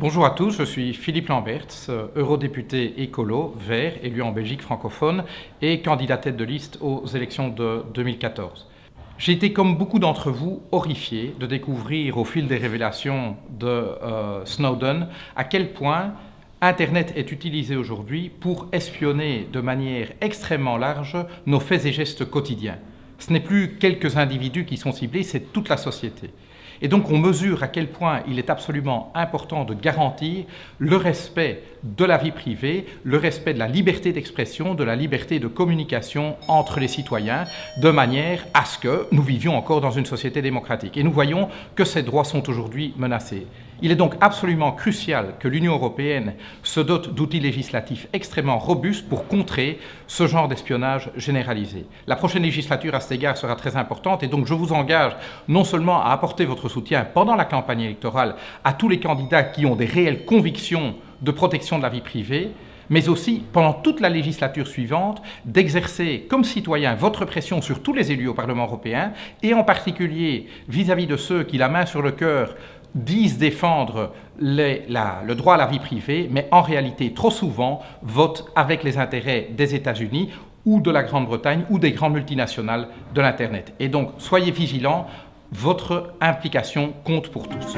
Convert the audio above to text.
Bonjour à tous, je suis Philippe Lamberts, eurodéputé écolo, vert, élu en Belgique francophone et candidat tête de liste aux élections de 2014. J'ai été, comme beaucoup d'entre vous, horrifié de découvrir au fil des révélations de euh, Snowden à quel point Internet est utilisé aujourd'hui pour espionner de manière extrêmement large nos faits et gestes quotidiens. Ce n'est plus quelques individus qui sont ciblés, c'est toute la société. Et donc on mesure à quel point il est absolument important de garantir le respect de la vie privée, le respect de la liberté d'expression, de la liberté de communication entre les citoyens, de manière à ce que nous vivions encore dans une société démocratique. Et nous voyons que ces droits sont aujourd'hui menacés. Il est donc absolument crucial que l'Union européenne se dote d'outils législatifs extrêmement robustes pour contrer ce genre d'espionnage généralisé. La prochaine législature à cet égard sera très importante et donc je vous engage non seulement à apporter votre soutien pendant la campagne électorale à tous les candidats qui ont des réelles convictions de protection de la vie privée, mais aussi pendant toute la législature suivante d'exercer comme citoyen votre pression sur tous les élus au Parlement européen et en particulier vis-à-vis de ceux qui, la main sur le cœur, disent défendre le droit à la vie privée, mais en réalité, trop souvent, votent avec les intérêts des États-Unis ou de la Grande-Bretagne ou des grandes multinationales de l'Internet. Et donc, soyez vigilants, votre implication compte pour tous.